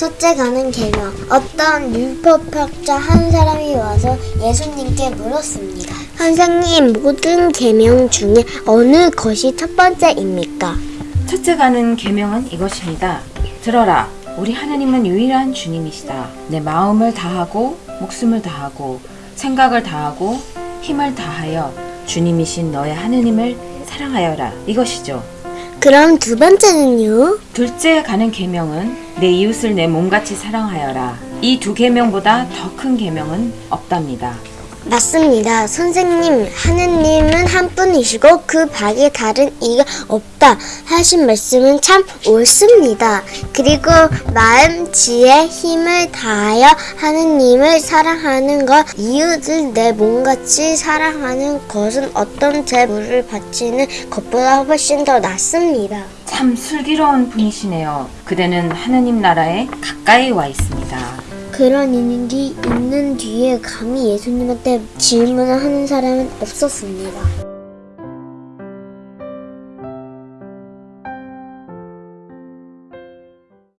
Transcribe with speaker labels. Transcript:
Speaker 1: 첫째 가는 계명 어떤 율법학자 한 사람이 와서 예수님께 물었습니다. 선생님 모든 계명 중에 어느 것이 첫 번째입니까?
Speaker 2: 첫째 가는 계명은 이것입니다. 들어라. 우리 하나님은 유일한 주님이시다. 내 마음을 다하고 목숨을 다하고 생각을 다하고 힘을 다하여 주님이신 너의 하느님을 사랑하여라. 이것이죠.
Speaker 1: 그럼 두 번째는요?
Speaker 2: 둘째 가는 계명은 내 이웃을 내 몸같이 사랑하여라. 이 두 계명보다 더 큰 계명은 없답니다.
Speaker 1: 맞습니다. 선생님, 하느님은 한 분이시고 그 밖에 다른 이가 없다 하신 말씀은 참 옳습니다. 그리고 마음, 지혜, 힘을 다하여 하느님을 사랑하는 것, 이웃을 내 몸같이 사랑하는 것은 어떤 재물을 바치는 것보다 훨씬 더 낫습니다.
Speaker 2: 참 슬기로운 분이시네요. 그대는 하느님 나라에 가까이 와 있습니다.
Speaker 1: 그런 일이 있는 뒤에 감히 예수님한테 질문을 하는 사람은 없었습니다.